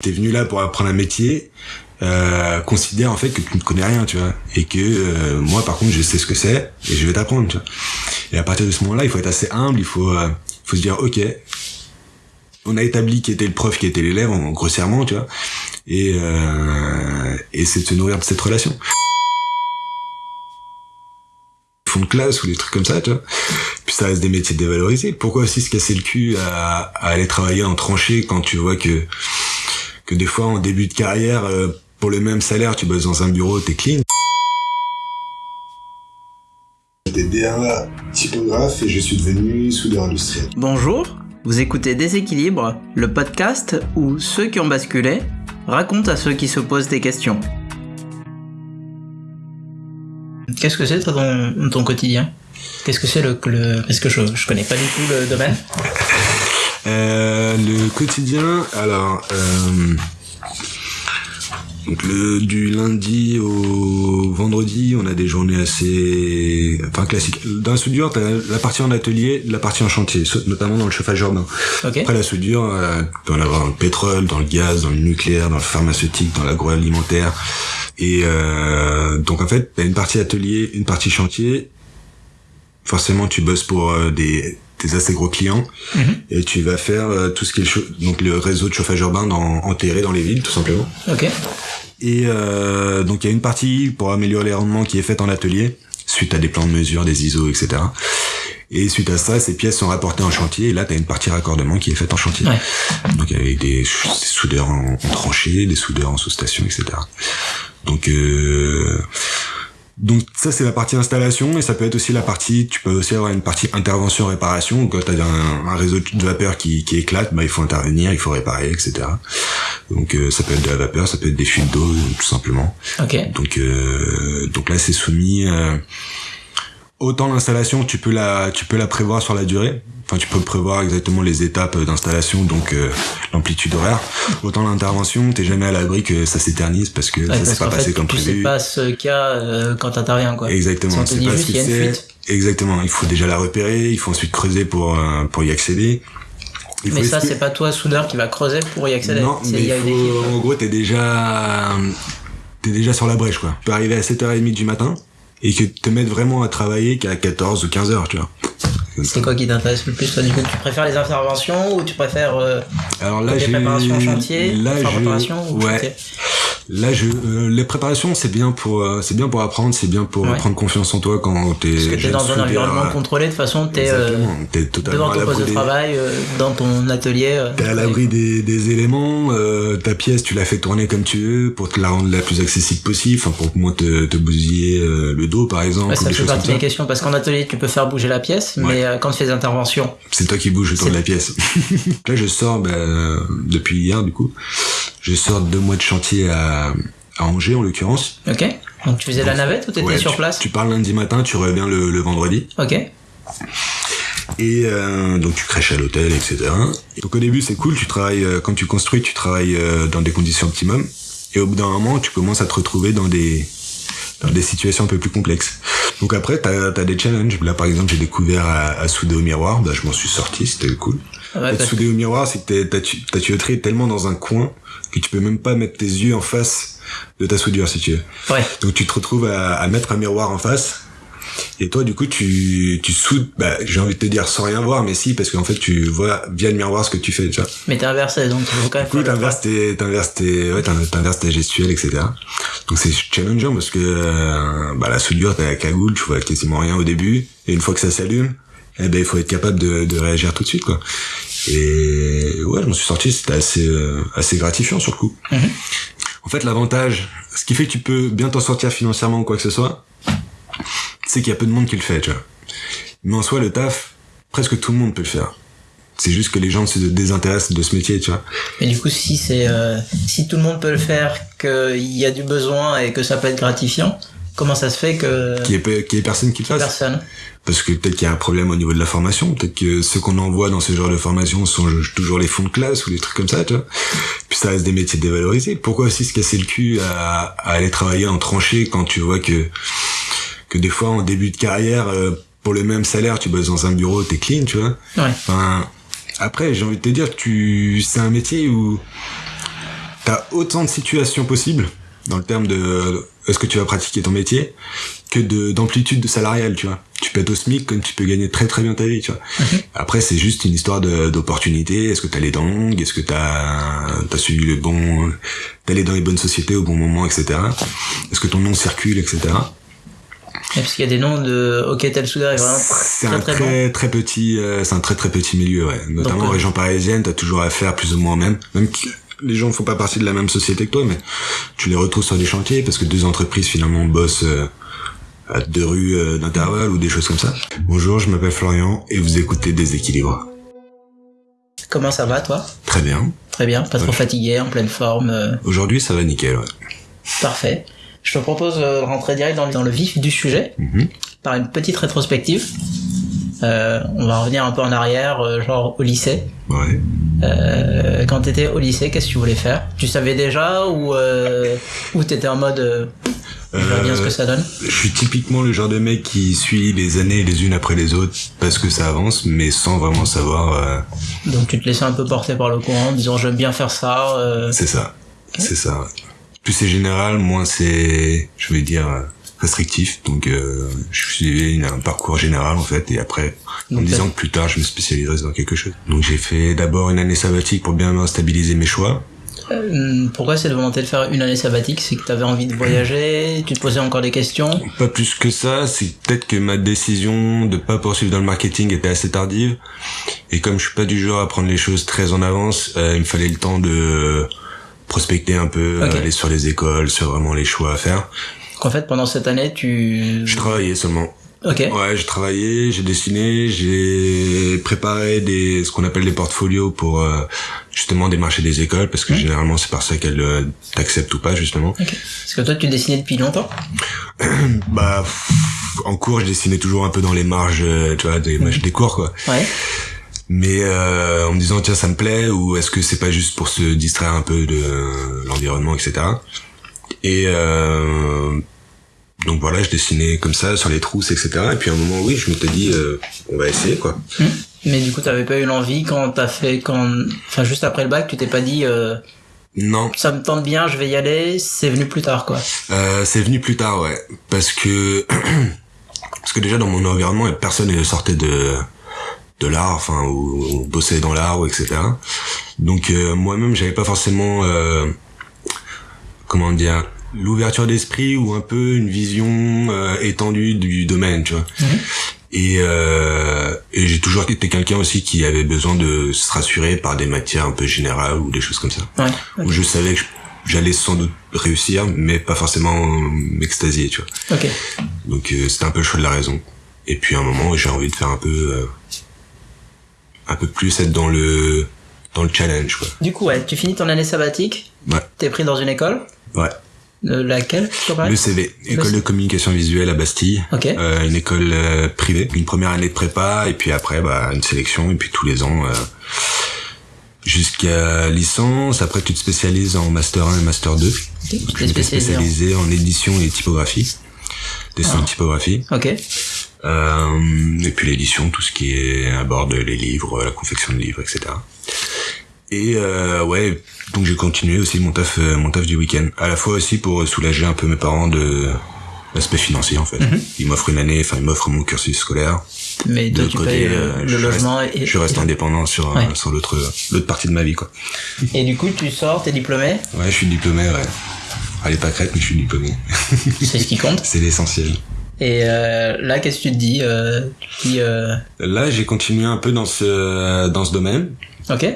T'es venu là pour apprendre un métier, euh, considère en fait que tu ne connais rien, tu vois, et que euh, moi par contre je sais ce que c'est et je vais t'apprendre, tu vois. Et à partir de ce moment-là, il faut être assez humble, il faut, euh, faut se dire ok, on a établi qui était le prof, qui était l'élève, en, grossièrement, tu vois, et euh, et c'est de se nourrir de cette relation fond de classe ou des trucs comme ça, tu vois. Puis ça reste des métiers dévalorisés. Pourquoi aussi se casser le cul à, à aller travailler en tranchée quand tu vois que que des fois en début de carrière, euh, pour le même salaire, tu bosses dans un bureau, t'es clean. J'étais DRA typographe et je suis devenu soudeur industriel. Bonjour, vous écoutez Déséquilibre, le podcast où ceux qui ont basculé racontent à ceux qui se posent des questions. Qu'est-ce que c'est toi dans ton quotidien? Qu'est-ce que c'est le, le Parce que je, je connais pas du tout le domaine. Euh, le quotidien, alors euh, donc le, du lundi au vendredi, on a des journées assez, enfin classiques. Dans la soudure, t'as la partie en atelier, la partie en chantier, notamment dans le chauffage urbain. Okay. Après la soudure, euh, tu peux en avoir dans le pétrole, dans le gaz, dans le nucléaire, dans le pharmaceutique, dans l'agroalimentaire. Et euh, donc en fait, t'as une partie atelier, une partie chantier. Forcément, tu bosses pour des tes assez gros clients Mhm. et tu vas faire euh, tout ce qui est le donc le réseau de chauffage urbain dans, enterré dans les villes tout simplement. Ok. Et euh, donc il y a une partie pour améliorer les rendements qui est faite en atelier suite à des plans de mesure, des ISO, etc. Et suite à ça, ces pièces sont rapportées en chantier et là tu as une partie raccordement qui est faite en chantier. Ouais. Donc avec des soudeurs en, en tranchée, des soudeurs en sous-station, etc. Donc euh, donc ça c'est la partie installation et ça peut être aussi la partie, tu peux aussi avoir une partie intervention réparation quand tu as un, un réseau de vapeur qui, qui éclate, bah il faut intervenir, il faut réparer, etc. Donc euh, ça peut être de la vapeur, ça peut être des fuites d'eau tout simplement. Ok. Donc euh, donc là c'est soumis euh, autant l'installation tu peux la tu peux la prévoir sur la durée. Enfin tu peux prévoir exactement les étapes d'installation donc euh, l'amplitude horaire. Autant l'intervention t'es jamais à l'abri que ça s'éternise parce que Ouais, ça s'est pas passé fait, comme tu sais prévu. pas ce qu'il y a euh, quand t'interviens quoi. Si Exactement, on te c'est dit pas juste ce que c'est. Exactement, il faut déjà la repérer, il faut ensuite creuser pour euh, pour y accéder. Il Mais ça, c'est pas toi, soudeur, qui va creuser pour y accéder. Non, C'est- mais il une en gros, t'es déjà, t'es déjà sur la brèche, quoi. Tu peux arriver à 7h30 du matin et que te mettre vraiment à travailler qu'à 14 ou 15 heures, tu vois. C'est quoi qui t'intéresse le plus toi du coup? Tu préfères les interventions ou tu préfères euh, Alors là, les préparations en chantier là, préparation ou ouais. chantier? Là, je, euh, les préparations, c'est bien pour, euh, c'est bien pour apprendre, c'est bien pour Ouais. prendre confiance en toi quand t'es. Parce que t'es jeune dans un environnement contrôlé, de toute façon, t'es euh. T'es totalement devant ton poste de travail, dans ton atelier. T'es à l'abri des, des éléments, ta pièce tu la fais tourner comme tu veux pour te la rendre la plus accessible possible, enfin pour moins te, te bousiller le dos par exemple Ouais, ou ça fait partie des questions parce qu'en atelier tu peux faire bouger la pièce, mais euh, quand tu fais des interventions, C'est toi qui bouges autour de la pièce. Là je sors bah, euh, depuis hier du coup, je sors de deux mois de chantier à, à Angers en l'occurrence. ok Donc tu faisais la navette ou t'étais Ouais, sur tu, place Tu pars lundi matin, tu reviens le, le vendredi. Ok. Et euh, donc tu crèches à l'hôtel, etc. Donc au début c'est cool, tu travailles euh, quand tu construis, tu travailles euh, dans des conditions optimum. Et au bout d'un moment, tu commences à te retrouver dans des dans des situations un peu plus complexes. Donc après, t'as as des challenges. Là par exemple, j'ai découvert à, à souder au miroir. Bah, je m'en suis sorti, c'était cool. Ouais, Être soudé au miroir, c'est que ta tuyauterie est tellement dans un coin que tu peux même pas mettre tes yeux en face de ta soudure si tu veux. ouais. Donc tu te retrouves à, à mettre un miroir en face. Et toi, du coup, tu, tu soudes, bah, j'ai envie de te dire sans rien voir, mais si, parce qu'en fait, tu vois via le miroir ce que tu fais, tu vois. Mais t'es inversé, donc il faut quand même Du coup, t'inverses tes, t'inverses tes, ouais, t'in- t'inverses tes gestuels, etc. Donc c'est challengeant parce que, euh, bah, la soudure, t'as la cagoule, tu vois quasiment rien au début. Et une fois que ça s'allume, eh ben, il faut être capable de, de réagir tout de suite, quoi. Et ouais, je m'en suis sorti, c'était assez, euh, assez gratifiant sur le coup. Mhm. En fait, l'avantage, ce qui fait que tu peux bien t'en sortir financièrement ou quoi que ce soit, c'est qu'il y a peu de monde qui le fait, tu vois. Mais en soi, le taf, presque tout le monde peut le faire. C'est juste que les gens se désintéressent de ce métier, tu vois. Mais du coup, si c'est euh, si tout le monde peut le faire, qu'il y a du besoin et que ça peut être gratifiant, comment ça se fait que Qu'il y qu'il y ait personne qui le fasse. personne Parce que peut-être qu'il y a un problème au niveau de la formation, peut-être que ceux qu'on envoie dans ce genre de formation sont toujours les fonds de classe ou des trucs comme ça, tu vois. Puis ça reste des métiers dévalorisés. Pourquoi aussi se casser le cul à, à aller travailler en tranchée quand tu vois que que des fois en début de carrière, euh, pour le même salaire, tu bosses dans un bureau, t'es clean, tu vois. Ouais. Enfin, après, j'ai envie de te dire, tu, c'est un métier où t'as autant de situations possibles dans le terme de euh, est-ce que tu vas pratiquer ton métier que de d'amplitude de salariale, tu vois. Tu peux être au SMIC comme tu peux gagner très très bien ta vie, tu vois. Après, c'est juste une histoire d'opportunité. Est-ce que t'as les dents longues Est-ce que t'as as suivi le bon, t'es allé dans les bonnes sociétés au bon moment, etc. Est-ce que ton nom circule, etc. Et parce qu'il y a des noms de OK tel soudeur est vraiment C'est très un très, très bon. très petit, euh, c'est un très très petit milieu, ouais. Notamment Donc, en région parisienne, t'as toujours affaire plus ou moins même. Même que les gens font pas partie de la même société que toi, mais tu les retrouves sur des chantiers parce que deux entreprises finalement bossent euh, à deux rues euh, d'intervalle ou des choses comme ça. Bonjour, je m'appelle Florian et vous écoutez Déséquilibre. Comment ça va toi? Très bien. Très bien, pas trop fatigué, en pleine forme. euh, Aujourd'hui, ça va nickel, ouais. Parfait. Je te propose de rentrer direct dans, dans le vif du sujet Mhm. par une petite rétrospective. Euh, on va revenir un peu en arrière, euh, genre au lycée. Ouais. Euh, quand t'étais au lycée, qu'est-ce que tu voulais faire? Tu savais déjà ou euh, ou t'étais en mode je verrai bien ce que ça donne? Je suis typiquement le genre de mec qui suit les années les unes après les autres parce que ça avance, mais sans vraiment savoir. Donc tu te laissais un peu porter par le courant, disant j'aime bien faire ça. C'est ça. C'est ça. Plus c'est général, moins c'est, je vais dire, restrictif. Donc, euh, je suivais un parcours général, en fait, et après, en me disant que plus tard, je me spécialiserais dans quelque chose. Donc, j'ai fait d'abord une année sabbatique pour bien stabiliser mes choix. euh, pourquoi cette volonté de faire une année sabbatique C'est que t'avais envie de voyager, tu te posais encore des questions? Pas plus que ça, c'est peut-être que ma décision de pas poursuivre dans le marketing était assez tardive. Et comme je suis pas du genre à prendre les choses très en avance, euh, il me fallait le temps de prospecter un peu, Ok. aller sur les écoles, sur vraiment les choix à faire. Donc en fait pendant cette année tu... Je travaillais seulement. Ok. Ouais, j'ai travaillé, j'ai dessiné, j'ai préparé des ce qu'on appelle des portfolios pour euh, justement démarcher des écoles parce que généralement c'est par ça qu'elles euh, t'acceptent ou pas justement. Ok. Parce que toi tu dessinais depuis longtemps? Bah en cours, je dessinais toujours un peu dans les marges, euh, tu vois, des, des cours quoi. Ouais. Mais euh, en me disant tiens ça me plaît ou est-ce que c'est pas juste pour se distraire un peu de l'environnement etc. Et euh, donc voilà, je dessinais comme ça sur les trousses etc. Et puis à un moment oui, je m'étais dit euh, on va essayer quoi. Hmm. Mais du coup t'avais pas eu l'envie quand t'as fait... quand Enfin juste après le bac tu t'es pas dit euh, Non, ça me tente bien, je vais y aller, c'est venu plus tard quoi. Euh, c'est venu plus tard, ouais. Parce que parce que déjà dans mon environnement, personne ne sortait de de l'art, enfin ou, ou bossait dans l'art ou etc. Donc euh, moi-même, j'avais pas forcément euh, comment dire l'ouverture d'esprit ou un peu une vision euh, étendue du domaine, tu vois. Mhm. Et, euh, et j'ai toujours été quelqu'un aussi qui avait besoin de se rassurer par des matières un peu générales ou des choses comme ça Ouais. où je savais que j'allais sans doute réussir, mais pas forcément m'extasier, tu vois. Ok. Donc euh, c'était un peu le choix de la raison. Et puis à un moment, j'ai envie de faire un peu, euh, un peu plus être dans le, dans le challenge, quoi. Du coup ouais, tu finis ton année sabbatique, Ouais, t'es pris dans une école. ouais. Euh, laquelle Le CV, école de communication visuelle à Bastille. Ok. Euh, une école euh, privée, une première année de prépa et puis après bah une sélection et puis tous les ans euh, jusqu'à licence. Après tu te spécialises en master 1 et master 2. Ok. Je Tu t'es m'étais spécialisé en- édition et typographie, dessin Ah. typographie. Ok. Euh, et puis l'édition, tout ce qui est à bord de les livres, la confection de livres, etc. Et euh, ouais, donc j'ai continué aussi mon taf, euh, mon taf du week-end. À la fois aussi pour soulager un peu mes parents de l'aspect financier en fait. Mhm. Ils m'offrent une année, enfin ils m'offrent mon cursus scolaire. Mais De côté, payes euh, le je logement reste, et... je reste indépendant sur euh, Ouais. sur l'autre l'autre partie de ma vie quoi. Et du coup tu sors, t'es diplômé, Ouais, je suis diplômé. Ouais. Allez pas crête, mais je suis diplômé. c'est ce qui compte. C'est l'essentiel. Et euh, là qu'est-ce que tu te dis euh, Tu euh, Là, j'ai continué un peu dans ce dans ce domaine. ok.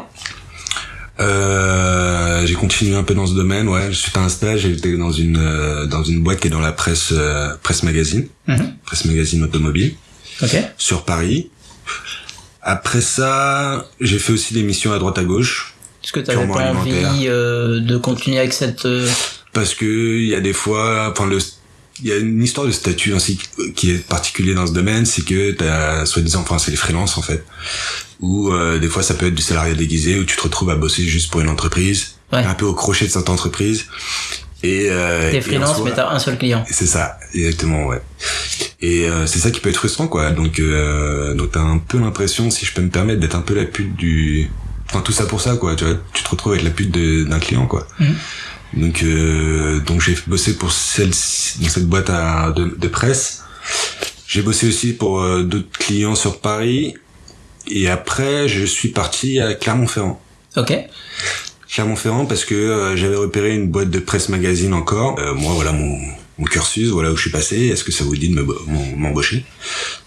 J'ai continué un peu dans ce domaine, ouais. Suite à un stage, j'étais dans une dans une boîte qui est dans la presse presse magazine, Mhm. presse magazine automobile Ok. sur Paris. Après ça, j'ai fait aussi des missions à droite à gauche Est-ce que t'avais Purement pas envie de continuer avec cette... parce que il y a des fois, enfin le il y a une histoire de statut ainsi qui est particulier dans ce domaine, c'est que t'as soi-disant, enfin c'est les freelances en fait, où euh, des fois ça peut être du salariat déguisé où tu te retrouves à bosser juste pour une entreprise, Ouais. un peu au crochet de cette entreprise. Et euh, T'es freelance soi- mais t'as un seul client. C'est ça, exactement, ouais. Et euh, c'est ça qui peut être frustrant, quoi. Donc, euh, donc t'as un peu l'impression, si je peux me permettre, d'être un peu la pute du enfin tout ça pour ça quoi tu vois tu te retrouves avec la pute d'un client quoi Mhm. Donc euh, donc j'ai bossé pour celle dans cette boîte à, de, de presse j'ai bossé aussi pour euh, d'autres clients sur Paris et après je suis parti à Clermont-Ferrand Ok. Clermont-Ferrand parce que euh, j'avais repéré une boîte de presse magazine encore. Euh, moi, voilà mon, mon cursus, voilà où je suis passé. Est-ce que ça vous dit de me- m'em- m'embaucher?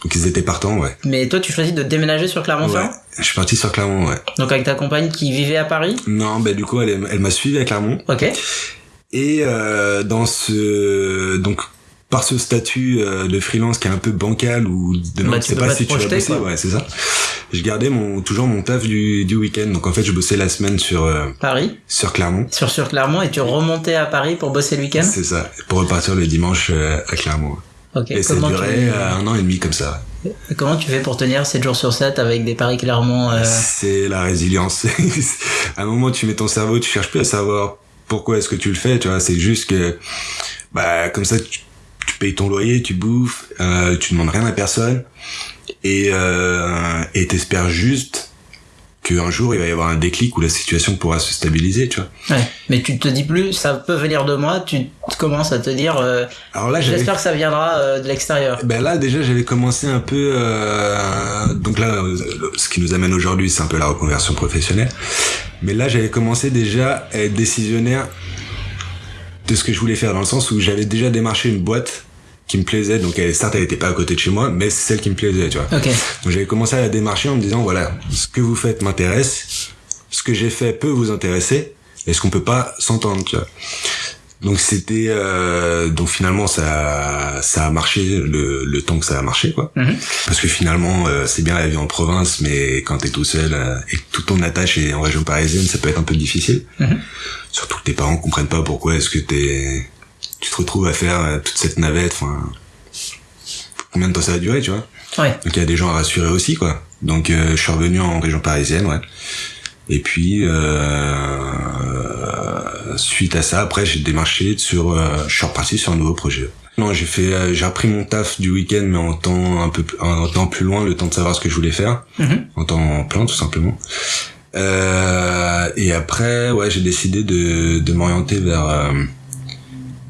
Donc ils étaient partants, ouais. Mais toi, tu choisis de déménager sur Clermont-Ferrand? Ouais. Je suis parti sur Clermont, ouais. Donc avec ta compagne qui vivait à Paris? Non, bah du coup, elle, elle m'a suivi à Clermont. Ok. Et euh, dans ce donc par ce statut euh, de freelance qui est un peu bancal ou demain Bah, tu tu sais peux pas pas si te tu vas projeter, bosser, quoi. ouais, c'est ça. Je gardais mon toujours mon taf du, du week-end. Donc en fait, je bossais la semaine sur euh, Paris sur Clermont. Sur sur Clermont et tu remontais à Paris pour bosser le week-end? C'est ça, pour repartir le dimanche euh, à Clermont. Ok. Et ça durait tu... un an et demi comme ça. Comment tu fais pour tenir 7 jours sur 7 avec des Paris Clermont euh, C'est la résilience. à un moment, tu mets ton cerveau, tu cherches plus à savoir pourquoi est-ce que tu le fais, tu vois. C'est juste que, bah, comme ça, tu, tu payes ton loyer, tu bouffes, euh, tu demandes rien à personne, et euh, et t'espères juste qu'un jour il va y avoir un déclic où la situation pourra se stabiliser, tu vois. Ouais. Mais tu te dis plus, ça peut venir de moi, tu commences à te dire, euh, Alors là, j'espère que ça viendra euh, de l'extérieur. Ben là déjà j'avais commencé un peu euh, donc là ce qui nous amène aujourd'hui c'est un peu la reconversion professionnelle mais là j'avais commencé déjà à être décisionnaire de ce que je voulais faire dans le sens où j'avais déjà démarché une boîte qui me plaisait donc elle, certes elle était pas à côté de chez moi mais c'est celle qui me plaisait tu vois. Donc j'avais commencé à la démarcher en me disant voilà ce que vous faites m'intéresse ce que j'ai fait peut vous intéresser est-ce qu'on peut pas s'entendre tu vois donc c'était euh, donc finalement ça ça a marché le, le temps que ça a marché quoi Mhm. parce que finalement euh, c'est bien la vie en province mais quand t'es tout seul euh, et que tout ton attache est en région parisienne ça peut être un peu difficile Mhm. surtout que tes parents comprennent pas pourquoi est-ce que t'es tu te retrouves à faire euh, toute cette navette enfin combien de temps ça va durer tu vois? Ouais. donc il y a des gens à rassurer aussi quoi donc euh, je suis revenu en région parisienne ouais et puis euh, suite à ça après j'ai démarché sur euh, je suis reparti sur un nouveau projet. Non j'ai fait euh, j'ai repris mon taf du week-end mais en temps un peu plus- en temps plus loin le temps de savoir ce que je voulais faire. Mhm. en temps plein tout simplement. Euh, et après ouais j'ai décidé de, de m'orienter vers euh,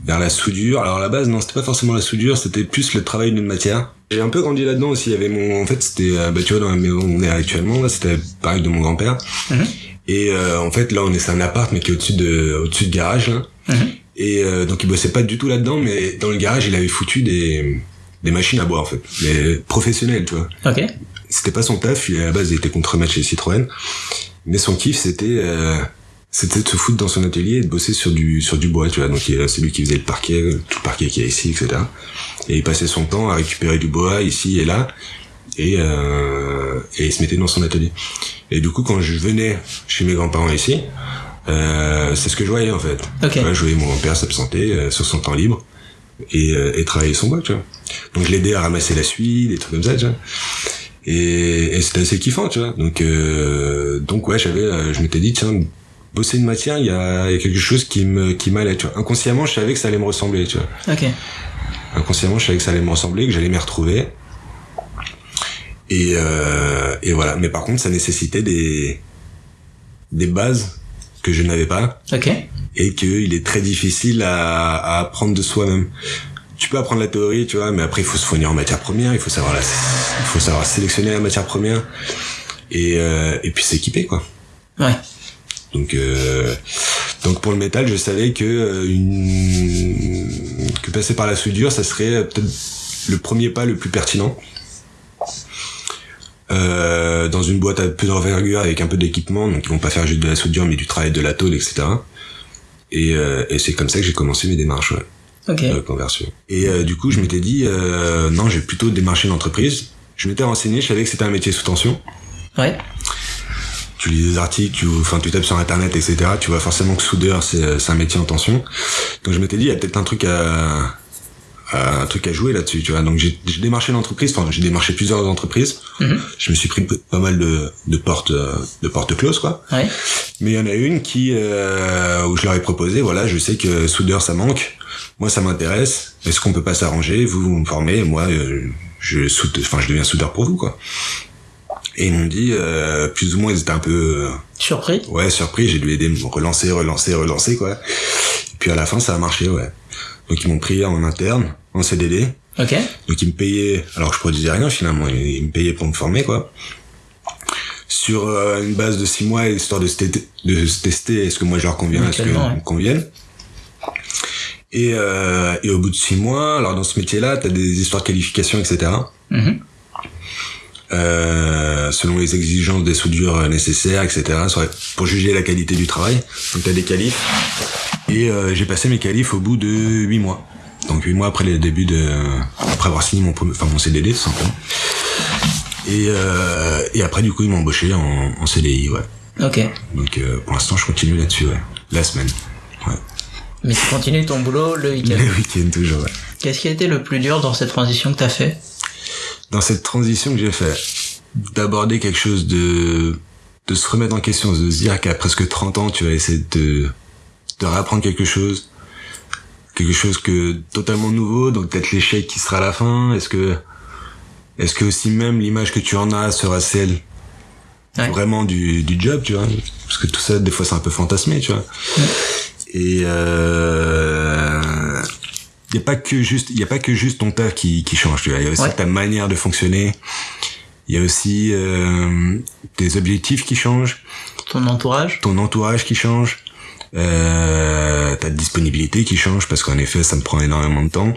vers la soudure. Alors à la base non c'était pas forcément la soudure c'était plus le travail d'une matière. J'ai un peu grandi là-dedans aussi. Il y avait mon en fait c'était bah tu vois dans la maison où on est actuellement là c'était pareil de mon grand-père. Mhm. Et euh, en fait là on est c'est un appart mais qui est au-dessus de au-dessus de garage là Mhm. et euh, donc il bossait pas du tout là-dedans mais dans le garage il avait foutu des des machines à bois en fait mais professionnelles tu vois Ok. c'était pas son taf, il, à la base il était contremaître chez Citroën, mais son kiff c'était euh, c'était de se foutre dans son atelier et de bosser sur du sur du bois, tu vois. Donc c'est lui qui faisait le parquet, tout le parquet qu'il y a ici, etc. Et il passait son temps à récupérer du bois ici et là, et euh, et il se mettait dans son atelier. Et du coup quand je venais chez mes grands-parents ici, euh, c'est ce que je voyais en fait. Ok. Tu vois, je voyais mon grand-père s'absenter euh, sur son temps libre et, euh, et travailler son bois, tu vois. Donc je l'aidais à ramasser la suie, des trucs comme ça, tu vois. Et, et c'était assez kiffant, tu vois. Donc, euh, donc ouais, j'avais, euh, je m'étais dit, tiens, bosser une matière, il y a, y a quelque chose qui me, qui m'allait, tu vois. Inconsciemment, je savais que ça allait me ressembler, tu vois. Ok. Inconsciemment, je savais que ça allait me ressembler, que j'allais m'y retrouver. Et, euh, et voilà. Mais par contre, ça nécessitait des, des bases que je n'avais pas Ok. et qu'il est très difficile à, à apprendre de soi-même. Tu peux apprendre la théorie, tu vois, mais après il faut se fournir en matière première, il faut savoir la, il faut savoir sélectionner la matière première et euh, et puis s'équiper quoi. Ouais. Donc euh, donc pour le métal, je savais que euh, une que passer par la soudure, ça serait peut-être le premier pas le plus pertinent. Euh, dans une boîte à peu d'envergure avec un peu d'équipement, donc ils vont pas faire juste de la soudure, mais du travail de la tôle, etc. Et, euh, et c'est comme ça que j'ai commencé mes démarches ouais, Ok. de conversion. Et euh, du coup, je m'étais dit, euh, non, j'ai plutôt démarché l'entreprise. Je m'étais renseigné, je savais que c'était un métier sous tension. Ouais. Tu lis des articles, tu, enfin, tu tapes sur internet, etc. Tu vois forcément que soudeur, c'est, un métier en tension. Donc je m'étais dit, il y a peut-être un truc à- un truc à jouer là-dessus, tu vois. Donc j'ai, j'ai démarché l'entreprise, enfin j'ai démarché plusieurs entreprises. Mhm. Je me suis pris pas mal de, de portes, euh, de portes closes, quoi. Ouais. Mais il y en a une qui euh, où je leur ai proposé, voilà, je sais que soudeur ça manque, moi ça m'intéresse. Est-ce qu'on peut pas s'arranger Vous vous me formez, moi euh, je soude, enfin je deviens soudeur pour vous quoi. Et ils m'ont dit, euh, plus ou moins, ils étaient un peu... Surpris Ouais, surpris. J'ai dû aider me relancer, relancer, relancer, quoi. Et puis à la fin, ça a marché, ouais. Donc ils m'ont pris en interne, en CDD. Ok. Donc ils me payaient, alors je produisais rien finalement, ils me payaient pour me former, quoi. Sur euh, une base de six mois, histoire de se, de se tester, est-ce que moi je leur conviens, est-ce que me conviennent. Et, euh, et au bout de six mois, alors dans ce métier-là, tu as des histoires de qualification, etc. euh, selon les exigences des soudures nécessaires, etc. Pour juger la qualité du travail. Donc tu as des qualifs. Et euh, j'ai passé mes qualifs au bout de huit mois. Donc huit mois après le début de, après avoir signé mon, enfin mon CDD tout simplement. Et, euh, et après du coup ils m'ont embauché en, en CDI, ouais. Ok. Donc euh, pour l'instant je continue là-dessus, ouais. La semaine, ouais. Mais tu continues ton boulot le week-end. Le week-end toujours, ouais. Qu'est-ce qui a été le plus dur dans cette transition que t'as fait? Dans cette transition que j'ai fait, d'aborder quelque chose de de se remettre en question, de se dire qu'à presque 30 ans tu vas essayer de de réapprendre quelque chose quelque chose que totalement nouveau donc peut-être l'échec qui sera à la fin. Est-ce que est-ce que aussi même l'image que tu en as sera celle vraiment du, du job tu vois? Parce que tout ça des fois c'est un peu fantasmé tu vois? Et euh, y a pas que juste il y a pas que juste ton taf qui qui change tu vois. Il y a aussi ta manière de fonctionner. Il y a aussi euh, tes objectifs qui changent. Ton entourage. Ton entourage qui change. Euh, ta disponibilité qui change parce qu'en effet ça me prend énormément de temps.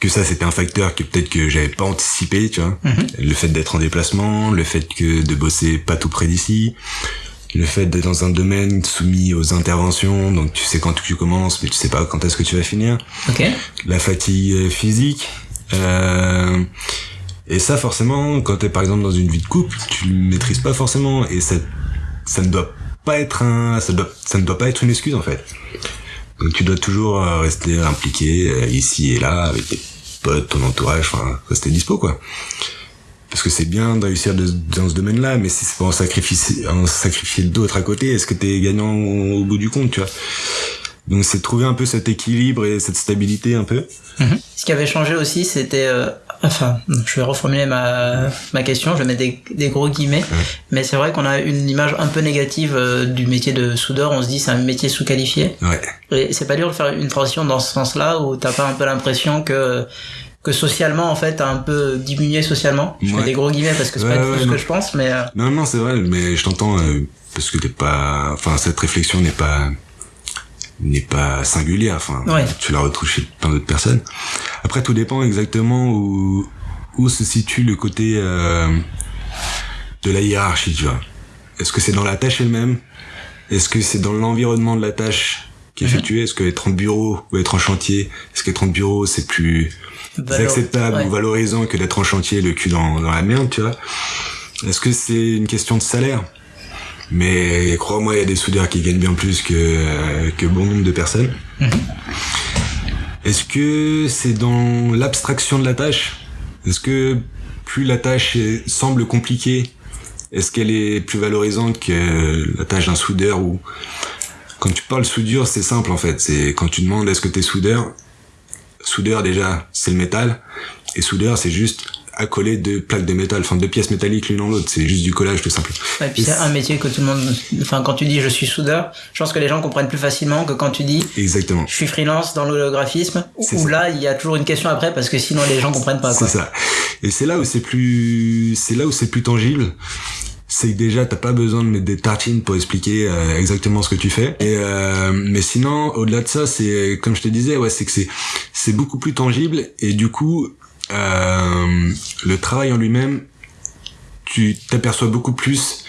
Que ça c'était un facteur que peut-être que j'avais pas anticipé tu vois. Mhm. le fait d'être en déplacement le fait que de bosser pas tout près d'ici le fait d'être dans un domaine soumis aux interventions donc tu sais quand tu commences mais tu sais pas quand est-ce que tu vas finir okay. la fatigue physique euh, et ça forcément quand t'es par exemple dans une vie de couple tu le maîtrises pas forcément et ça ça ne doit pas être un, ça, doit, ça ne doit pas être une excuse en fait. Donc tu dois toujours euh, rester impliqué euh, ici et là avec tes potes, ton entourage, enfin rester dispo quoi. Parce que c'est bien de réussir dans ce domaine-là, mais si c'est pour en sacrifier, en sacrifier d'autres à côté, est-ce que t'es gagnant au bout du compte, tu vois? Donc c'est trouver un peu cet équilibre et cette stabilité un peu. Mhm. Ce qui avait changé aussi, c'était euh, enfin, je vais reformuler ma, ma question, je vais mettre des, des gros guillemets, mais c'est vrai qu'on a une image un peu négative euh, du métier de soudeur, on se dit c'est un métier sous-qualifié. Ouais. Et c'est pas dur de faire une transition dans ce sens-là, où t'as pas un peu l'impression que que socialement en fait t'as un peu diminué socialement je mets des gros guillemets parce que c'est pas tout ce que je pense mais euh, non non c'est vrai mais je t'entends euh, parce que t'es pas enfin cette réflexion n'est pas n'est pas singulière. Enfin, tu la retrouves chez plein d'autres personnes. Après, tout dépend exactement où où se situe le côté euh, de la hiérarchie, tu vois. Est-ce que c'est dans la tâche elle-même? Est-ce que c'est dans l'environnement de la tâche qui est mhm. effectuée Est-ce que être en bureau ou être en chantier, est-ce qu'être en bureau c'est plus acceptable ou valorisant que d'être en chantier le cul dans, dans la merde, tu vois Est-ce que c'est une question de salaire? Mais crois-moi, il y a des soudeurs qui gagnent bien plus que, que bon nombre de personnes. Mhm. Est-ce que c'est dans l'abstraction de la tâche? Est-ce que plus la tâche semble compliquée, est-ce qu'elle est plus valorisante que la tâche d'un soudeur ou quand tu parles soudure, c'est simple en fait. C'est quand tu demandes est-ce que t'es soudeur? Soudeur déjà, c'est le métal. Et soudeur, c'est juste accoler deux plaques de métal, enfin deux pièces métalliques l'une dans l'autre. C'est juste du collage tout simple. et puis c'est un métier que tout le monde, enfin quand tu dis je suis soudeur, je pense que les gens comprennent plus facilement que quand tu dis exactement. Je suis freelance dans l'holographisme. Où là il y a toujours une question après parce que sinon les gens comprennent pas. C'est ça. Et c'est là où c'est plus, c'est là où c'est plus tangible c'est que déjà t'as pas besoin de mettre des tartines pour expliquer euh, exactement ce que tu fais et euh, mais sinon au-delà de ça c'est comme je te disais ouais c'est que c'est c'est beaucoup plus tangible et du coup euh, le travail en lui-même, tu t'aperçois beaucoup plus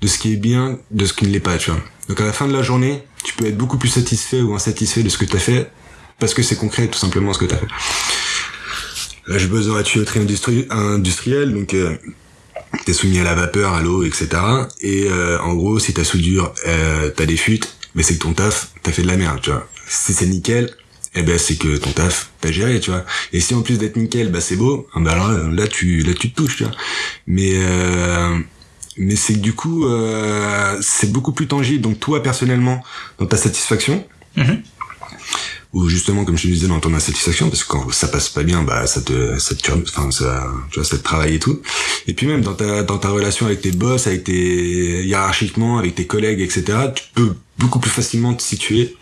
de ce qui est bien, de ce qui ne l'est pas, tu vois. Donc à la fin de la journée, tu peux être beaucoup plus satisfait ou insatisfait de ce que tu as fait, parce que c'est concret tout simplement ce que tu as fait. Là, j'ai besoin de tuyauterie industrie, industrielle, donc euh, t'es soumis à la vapeur, à l'eau, etc. Et euh, en gros, si ta soudure, euh, t'as des fuites, mais c'est que ton taf, t'as fait de la merde, tu vois. Si c'est nickel, eh ben c'est que ton taf t'as géré tu vois et si en plus d'être nickel bah c'est beau ah, bah alors là tu là tu te touches tu vois mais euh, mais c'est que du coup euh, c'est beaucoup plus tangible donc toi personnellement dans ta satisfaction mm-hmm. Ou justement comme je te disais dans ton insatisfaction parce que quand ça passe pas bien bah ça te ça te enfin ça tu vois ça te travaille et tout. Et puis même dans ta dans ta relation avec tes boss avec tes hiérarchiquement avec tes collègues etc tu peux beaucoup plus facilement te situer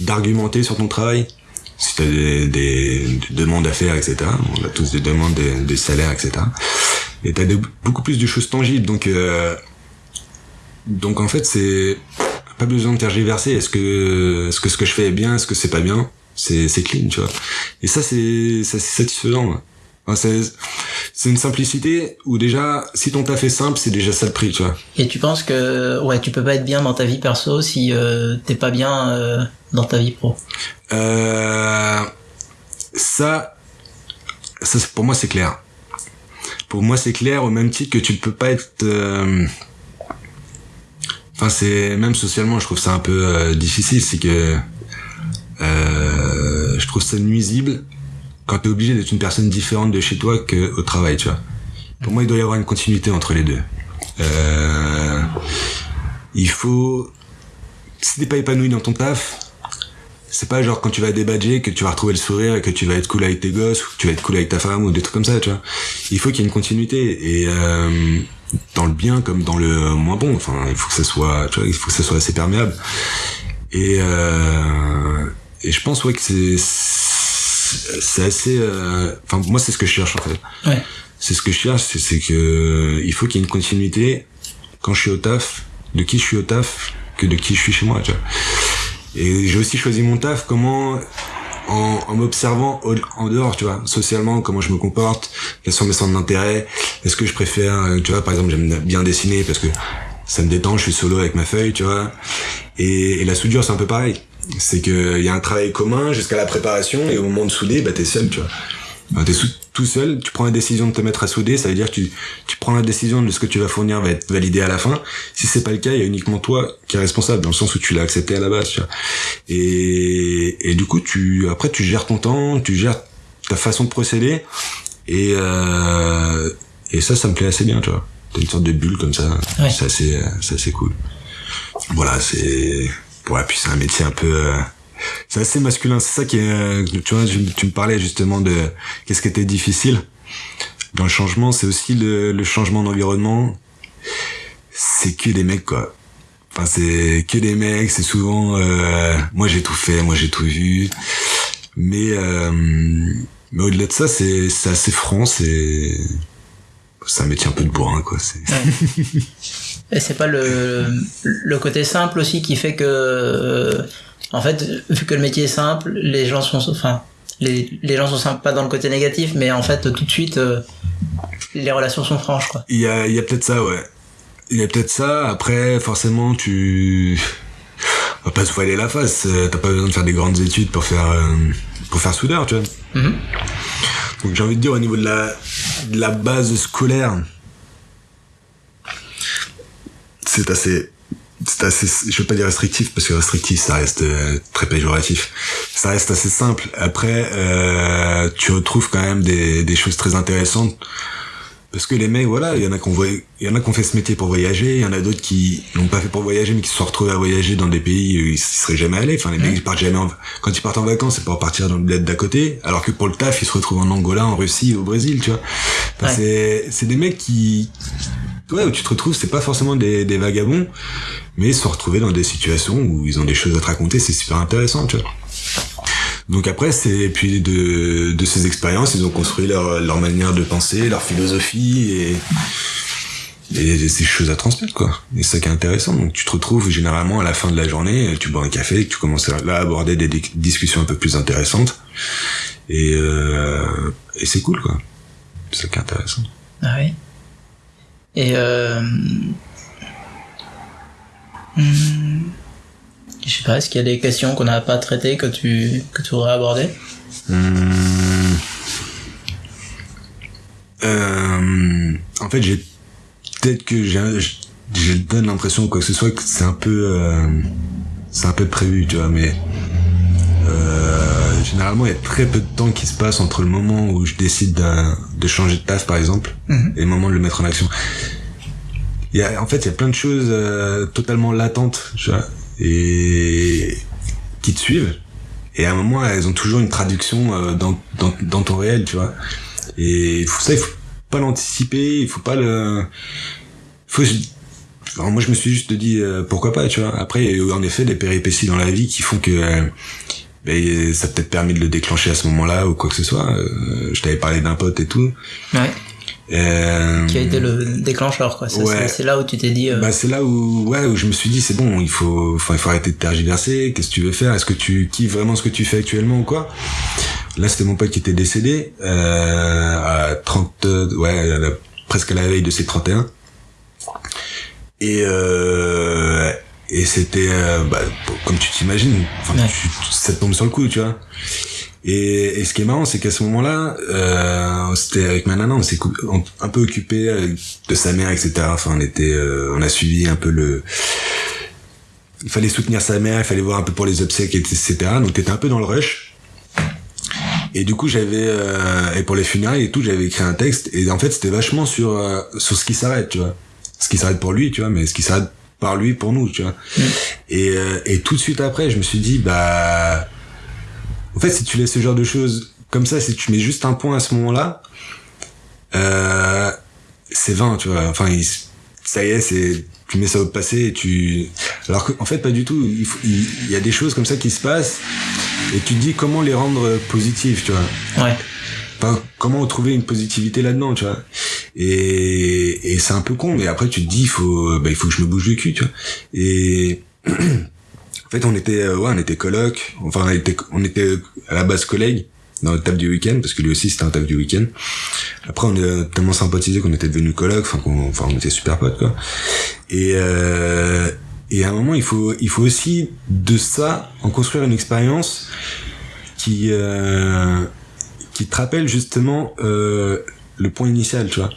d'argumenter sur ton travail. Si t'as des, des, demandes à faire etc on a tous des demandes des, des salaires etc et t'as beaucoup plus de choses tangibles. Donc euh, donc en fait c'est pas besoin de tergiverser. Est-ce que, est-ce que ce que je fais est bien, est-ce que c'est pas bien? C'est, c'est clean, tu vois. Et ça, c'est, ça, c'est satisfaisant. Enfin, c'est, c'est une simplicité où déjà, si ton taf est simple, c'est déjà ça le prix, tu vois. Et tu penses que, ouais, tu peux pas être bien dans ta vie perso si euh, t'es pas bien euh, dans ta vie pro? Euh, Ça, ça, pour moi, c'est clair. Pour moi, c'est clair au même titre que tu ne peux pas être euh, Enfin, c'est même socialement, je trouve ça un peu euh, difficile, c'est que euh, je trouve ça nuisible quand t'es obligé d'être une personne différente de chez toi que au travail, tu vois. Pour moi, il doit y avoir une continuité entre les deux. Euh, il faut, si t'es pas épanoui dans ton taf, c'est pas genre quand tu vas débadger que tu vas retrouver le sourire et que tu vas être cool avec tes gosses ou que tu vas être cool avec ta femme ou des trucs comme ça, tu vois. Il faut qu'il y ait une continuité et dans le bien comme dans le moins bon. Enfin, il faut que ça soit, tu vois, il faut que ça soit assez perméable. Et euh, et je pense ouais que c'est c'est assez. Euh, enfin, moi, c'est ce que je cherche en fait. Ouais. C'est ce que je cherche, c'est que il faut qu'il y ait une continuité quand je suis au taf, de qui je suis au taf, que de qui je suis chez moi. Tu vois. Et j'ai aussi choisi mon taf. Comment en, en m'observant en dehors, tu vois, socialement, comment je me comporte, quels sont mes centres d'intérêt, est-ce que je préfère, euh, tu vois, par exemple, j'aime bien dessiner parce que ça me détend, je suis solo avec ma feuille, tu vois, et, la soudure, c'est un peu pareil. C'est que il y a un travail commun jusqu'à la préparation et au moment de souder, bah t'es seul, tu vois. Bah, tout seul, tu prends la décision de te mettre à souder, ça veut dire que tu, tu prends la décision de ce que tu vas fournir va être validé à la fin. Si c'est pas le cas, il y a uniquement toi qui est responsable, dans le sens où tu l'as accepté à la base. Tu vois. Et, et du coup, tu après tu gères ton temps, tu gères ta façon de procéder, et euh, et ça, ça me plaît assez bien, tu vois. T'as une sorte de bulle comme ça, Ouais. c'est assez, c'est assez cool. Voilà, c'est ouais, puis c'est un métier un peu euh, c'est assez masculin. C'est ça qui est, euh, tu vois, tu, me parlais justement de qu'est-ce qui était difficile dans le changement. C'est aussi le, le changement d'environnement. C'est que des mecs, quoi. Enfin, c'est que des mecs. C'est souvent, euh, moi j'ai tout fait, moi j'ai tout vu. Mais, euh, mais au-delà de ça, c'est, c'est assez franc. C'est, c'est un métier un peu de bourrin, quoi. C'est, Et c'est pas le, le côté simple aussi qui fait que, en fait, vu que le métier est simple, les gens sont, enfin, les, les gens sont simples pas dans le côté négatif, mais en fait, tout de suite, euh, les relations sont franches, quoi. Il y a, il y a peut-être ça, ouais. Il y a peut-être ça. Après, forcément, tu on va pas se voiler la face. Euh, T'as pas besoin de faire des grandes études pour faire euh, pour faire soudeur, tu vois. Mhm. Donc j'ai envie de dire au niveau de la de la base scolaire, c'est assez c'est assez je veux pas dire restrictif parce que restrictif ça reste euh, très péjoratif. Ça reste assez simple. Après euh, tu retrouves quand même des, des choses très intéressantes. Parce que les mecs voilà il y en a qu'on il y en a qu'on fait ce métier pour voyager il y en a d'autres qui l'ont pas fait pour voyager mais qui se sont retrouvés à voyager dans des pays où ils seraient jamais allés. Enfin les mecs ils partent jamais en- quand ils partent en vacances c'est pour partir dans le bled d'à côté alors que pour le taf ils se retrouvent en Angola en Russie au Brésil tu vois. Enfin, Ouais. c'est c'est des mecs qui ouais où tu te retrouves c'est pas forcément des, vagabonds mais se sont retrouvés dans des situations où ils ont des choses à te raconter c'est super intéressant tu vois donc après, c'est puis de, de ces expériences, ils ont construit leur, leur manière de penser, leur philosophie et, et ces choses à transmettre quoi. Et ça qui est intéressant. Donc tu te retrouves généralement à la fin de la journée, tu bois un café, tu commences à, là, aborder des, dis- discussions un peu plus intéressantes et, euh, et c'est cool quoi. C'est ça qui est intéressant. Ah oui. Et euh... hmm, Je sais pas, est-ce qu'il y a des questions qu'on n'a pas traitées que tu, que tu voudrais aborder? Hum. Euh, en fait, j'ai peut-être que j'ai, je donne l'impression quoi que ce soit que c'est un peu, euh, c'est un peu prévu, tu vois, mais euh, généralement il y a très peu de temps qui se passe entre le moment où je décide de changer de taf par exemple Mhm. et le moment de le mettre en action. Il y a, en fait, il y a plein de choses euh, totalement latentes, tu vois, et qui te suivent et à un moment elles ont toujours une traduction euh, dans, dans, dans ton réel tu vois et ça il faut pas l'anticiper il faut pas le faut moi je me suis juste dit euh, pourquoi pas tu vois après il y a eu en effet des péripéties dans la vie qui font que euh, ben, ça peut-être permis de le déclencher à ce moment-là ou quoi que ce soit je t'avais parlé d'un pote et tout ouais euh... Qui a été le déclencheur, quoi. C'est là où tu t'es dit. Euh... Bah, c'est là où, ouais, où je me suis dit, c'est bon, il faut, enfin, il faut arrêter de tergiverser. Qu'est-ce que tu veux faire? Est-ce que tu kiffes vraiment ce que tu fais actuellement ou quoi? Là, c'était mon pote qui était décédé euh, à 30, ouais, presque à la veille de ses 31. Et euh, et c'était, euh, bah, comme tu t'imagines, enfin, ça te tombe sur le coup, tu vois. Et, et, ce qui est marrant, c'est qu'à ce moment-là, euh, c'était avec ma nana, on s'est un peu occupé euh, de sa mère, etc. Enfin, on était, euh, on a suivi un peu le. Il fallait soutenir sa mère, il fallait voir un peu pour les obsèques, etc. Donc, t'étais un peu dans le rush. Et du coup, j'avais euh, et pour les funérailles et tout, j'avais écrit un texte. Et en fait, c'était vachement sur sur ce qui s'arrête, tu vois. Ce qui s'arrête pour lui, tu vois, mais ce qui s'arrête par lui pour nous, tu vois. Mm. Et et tout de suite après, je me suis dit, bah en fait, si tu laisses ce genre de choses comme ça, si tu mets juste un point à ce moment-là, euh, c'est vain, tu vois. Enfin, ça y est, c'est tu mets ça au passé et tu alors qu'en fait pas du tout il, il, y a des choses comme ça qui se passent et tu te dis comment les rendre positives tu vois ouais enfin, comment trouver une positivité là-dedans tu vois et, et c'est un peu con mais après tu te dis il faut bah, il faut que je me bouge le cul tu vois et En fait, on était, euh, ouais, on était coloc. Enfin, on était, on était à la base collègues dans le table du week-end parce que lui aussi c'était un table du week-end. Après, on a tellement sympathisé qu'on était devenus coloc. Enfin, qu'on, enfin, on était super potes quoi. Et euh, et à un moment, il faut, il faut aussi de ça en construire une expérience qui euh, qui te rappelle justement euh, le point initial, tu vois.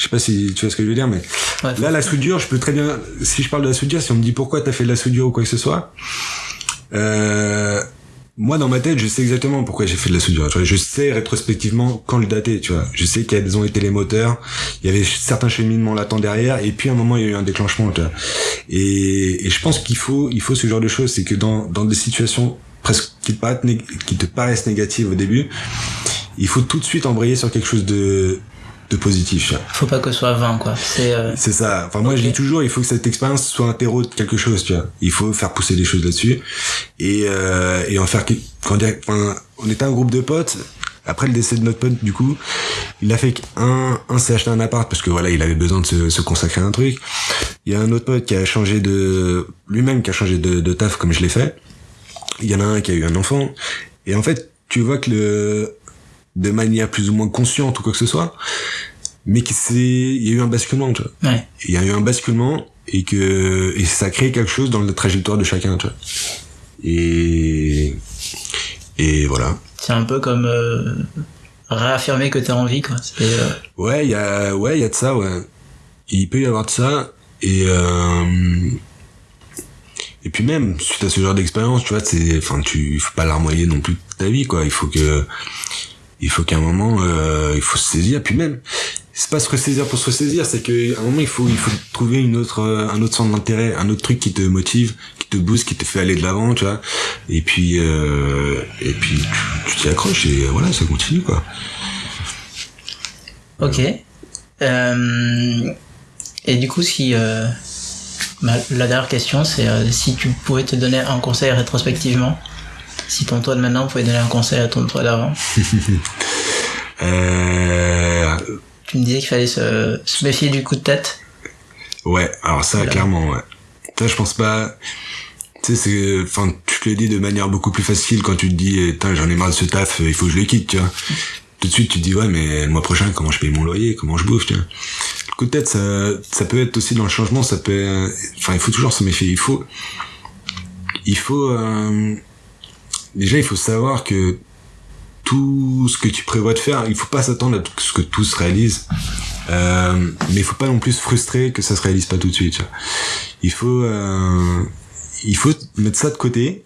Je sais pas si tu vois ce que je veux dire, mais là, la soudure, je peux très bien, si je parle de la soudure, si on me dit pourquoi t'as fait de la soudure ou quoi que ce soit, euh, moi, dans ma tête, je sais exactement pourquoi j'ai fait de la soudure. Tu vois, je sais rétrospectivement quand le dater, tu vois. Je sais quels ont été les moteurs. Il y avait certains cheminements latents derrière, et puis à un moment, il y a eu un déclenchement, tu vois. Et, et je pense qu'il faut, il faut ce genre de choses. C'est que dans, dans des situations presque qui te, paraissent qui te paraissent négatives au début, il faut tout de suite embrayer sur quelque chose de de positif. Faut pas que ce soit vain, quoi. C'est euh... ça. Enfin moi je dis toujours, il faut que cette expérience soit un terreau de quelque chose, tu vois. Il faut faire pousser des choses là-dessus et euh, et en faire quand enfin, on était un groupe de potes. Après le décès de notre pote, du coup, il a fait qu'un un s'est acheté un appart parce que voilà, il avait besoin de se, se, consacrer à un truc. Il y a un autre pote qui a changé de lui-même qui a changé de, de taf comme je l'ai fait. Il y en a un qui a eu un enfant. Et en fait, tu vois que le de manière plus ou moins consciente ou quoi que ce soit, mais que c'est, il y a eu un basculement, tu vois. Ouais. Il y a eu un basculement et que, et ça crée quelque chose dans la trajectoire de chacun, tu vois. Et, et voilà. C'est un peu comme, euh, réaffirmer que t'es en vie, quoi. Euh... Ouais, il y a, ouais, il y a de ça, ouais. Il peut y avoir de ça, et, euh, et puis même, suite à ce genre d'expérience, tu vois, c'est, enfin, tu, faut pas larmoyer non plus ta vie, quoi. Il faut que, il faut qu'à un moment euh, il faut se saisir. Puis même c'est pas se ressaisir pour se ressaisir c'est qu'à un moment il faut il faut trouver une autre euh, un autre centre d'intérêt un autre truc qui te motive qui te booste qui te fait aller de l'avant tu vois. Et puis euh, et puis tu t'y accroches et voilà ça continue quoi. Ok. Et du coup si la dernière question c'est si tu pouvais te donner un conseil rétrospectivement si ton toi de maintenant pouvait donner un conseil à ton toi d'avant euh... Tu me disais qu'il fallait se, se, méfier du coup de tête. Ouais, alors ça, clairement, ouais. Je pense pas. Tu sais, c'est, enfin, tu te le dis de manière beaucoup plus facile quand tu te dis, eh, j'en ai marre de ce taf, il faut que je le quitte, tu vois. Tout de suite, tu te dis, ouais, mais le mois prochain, comment je paye mon loyer, comment je bouffe, tu vois. Le coup de tête, ça, ça peut être aussi dans le changement, ça peut, enfin, il faut toujours se méfier. Il faut, il faut, euh, déjà il faut savoir que tout ce que tu prévois de faire, il faut pas s'attendre à ce que tout se réalise. Euh, mais il faut pas non plus se frustrer que ça se réalise pas tout de suite. Il faut euh, il faut mettre ça de côté.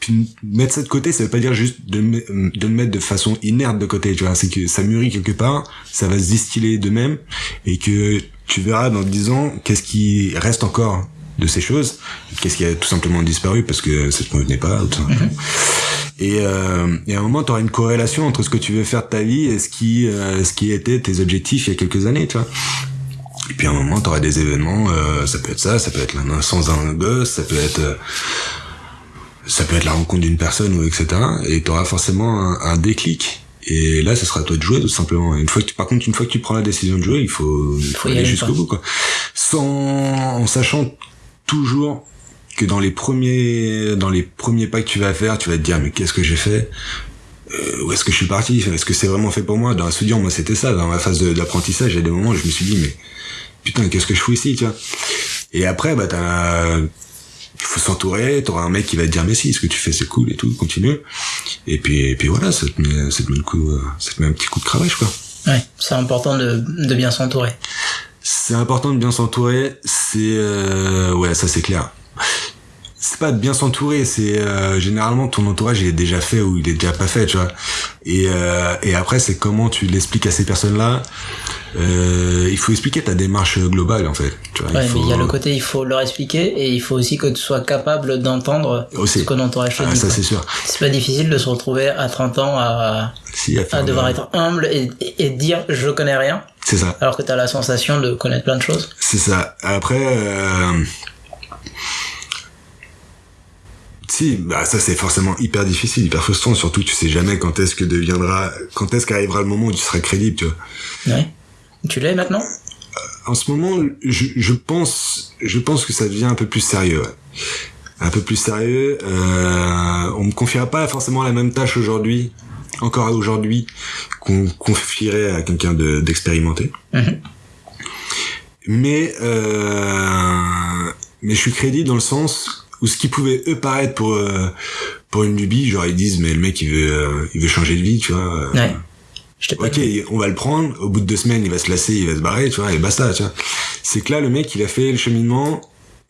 Puis mettre ça de côté, ça veut pas dire juste de, le mettre de façon inerte de côté. C'est que ça mûrit quelque part, ça va se distiller de même et que tu verras dans 10 ans qu'est-ce qui reste encore de ces choses. Qu'est-ce qui a tout simplement disparu parce que ça te convenait pas, tout simplement. Et, euh, et à un moment, tu auras une corrélation entre ce que tu veux faire de ta vie et ce qui, euh, ce qui était tes objectifs il y a quelques années, tu vois. Et puis à un moment, tu auras des événements, euh, ça peut être ça, ça peut être la naissance d'un gosse, ça peut être... euh, ça peut être la rencontre d'une personne ou etc. Et tu auras forcément un, un déclic. Et là, ce sera à toi de jouer tout simplement. Une fois que tu, par contre, une fois que tu prends la décision de jouer, il faut, il faut aller jusqu'au bout, quoi. Sans, en sachant toujours que dans les premiers, dans les premiers pas que tu vas faire, tu vas te dire mais qu'est-ce que j'ai fait? Euh, Où est-ce que je suis parti? Est-ce que c'est vraiment fait pour moi? Dans studio, moi, c'était ça. Dans ma phase d'apprentissage, il y a des moments où je me suis dit mais putain, qu'est-ce que je fous ici, tu vois? Et après, bah faut s'entourer, t'auras un mec qui va te dire mais si, ce que tu fais c'est cool et tout, continue. Et puis, et puis voilà, ça te met, euh, un petit coup de cravache quoi. Ouais, c'est important de bien s'entourer. C'est important de bien s'entourer, c'est euh, ouais ça c'est clair. C'est pas de bien s'entourer, c'est euh, généralement ton entourage il est déjà fait ou il est déjà pas fait, tu vois. Et euh, et après c'est comment tu l'expliques à ces personnes-là. Euh, il faut expliquer ta démarche globale en fait. Tu vois, Ouais, il faut... mais il y a le côté, il faut leur expliquer et il faut aussi que tu sois capable d'entendre ce que l'entourage te Ah, dit. ça c'est sûr. C'est pas difficile de se retrouver à 30 ans à, Si, à à devoir le- être humble et, et- et dire je connais rien C'est ça. alors que t'as la sensation de connaître plein de choses. C'est ça. Après, euh... si, bah ça c'est forcément hyper difficile, hyper frustrant. Surtout, tu sais jamais quand est-ce que deviendra, quand est-ce qu'arrivera le moment où tu seras crédible, tu vois. Ouais. Tu l'es maintenant? En ce moment, je, je pense, je pense que ça devient un peu plus sérieux. ouais. Un peu plus sérieux. Euh, on me confiera pas forcément la même tâche aujourd'hui, encore aujourd'hui, qu'on confierait à quelqu'un de- d'expérimenté. Mhm. Mais euh, mais je suis crédible dans le sens où ce qui pouvait eux paraître pour euh, pour une lubie, genre ils disent mais le mec il veut euh, il veut changer de vie, tu vois. Ouais. Je Ok, on va le prendre. Au bout de deux semaines, il va se lasser, il va se barrer, tu vois, et basta, tu vois. C'est que là, le mec, il a fait le cheminement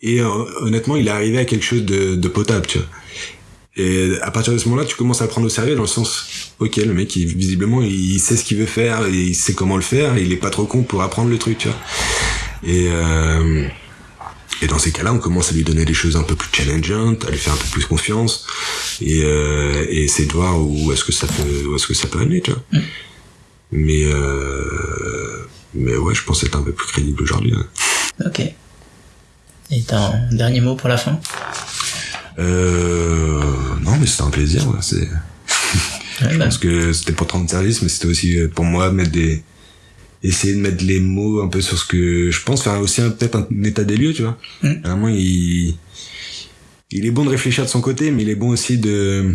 et euh, honnêtement, il est arrivé à quelque chose de, de potable, tu vois. Et à partir de ce moment-là, tu commences à le prendre au sérieux dans le sens, ok, le mec, il, visiblement, il sait ce qu'il veut faire, et il sait comment le faire, et il est pas trop con pour apprendre le truc, tu vois. Et euh, et dans ces cas-là, on commence à lui donner des choses un peu plus challengeantes, à lui faire un peu plus confiance, et, euh, et essayer de voir où est-ce que ça peut, où est-ce que ça peut aller, tu vois. Mais euh, mais ouais, je pense être un peu plus crédible aujourd'hui. Ok. Et t'as un dernier mot pour la fin? Euh, non, mais c'était un plaisir. ouais, C'est, Ouais, je bah, pense que c'était pour te rendre service, mais c'était aussi euh, pour moi mettre des, essayer de mettre les mots un peu sur ce que je pense, faire aussi un- peut-être un état des lieux, tu vois. Mm. À un moment, il, il est bon de réfléchir de son côté, mais il est bon aussi de,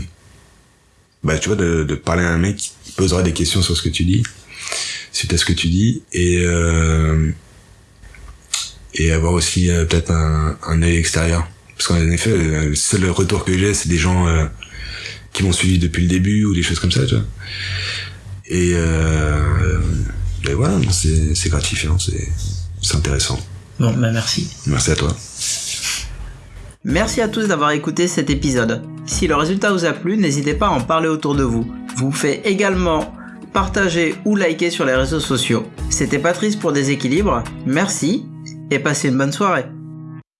bah, tu vois, de, de parler à un mec qui posera des questions sur ce que tu dis, suite à ce que tu dis, et, euh, et avoir aussi euh, peut-être un, un œil extérieur. Parce qu'en effet, euh, le seul retour que j'ai, c'est des gens euh, qui m'ont suivi depuis le début ou des choses comme ça, tu vois. Et, euh, et voilà, non, c'est c'est gratifiant, c'est c'est intéressant. bon, bah merci. Merci à toi. Merci à tous d'avoir écouté cet épisode. Si le résultat vous a plu, n'hésitez pas à en parler autour de vous. Vous pouvez également partager ou liker sur les réseaux sociaux. C'était Patrice pour Déséquilibre. Merci et passez une bonne soirée.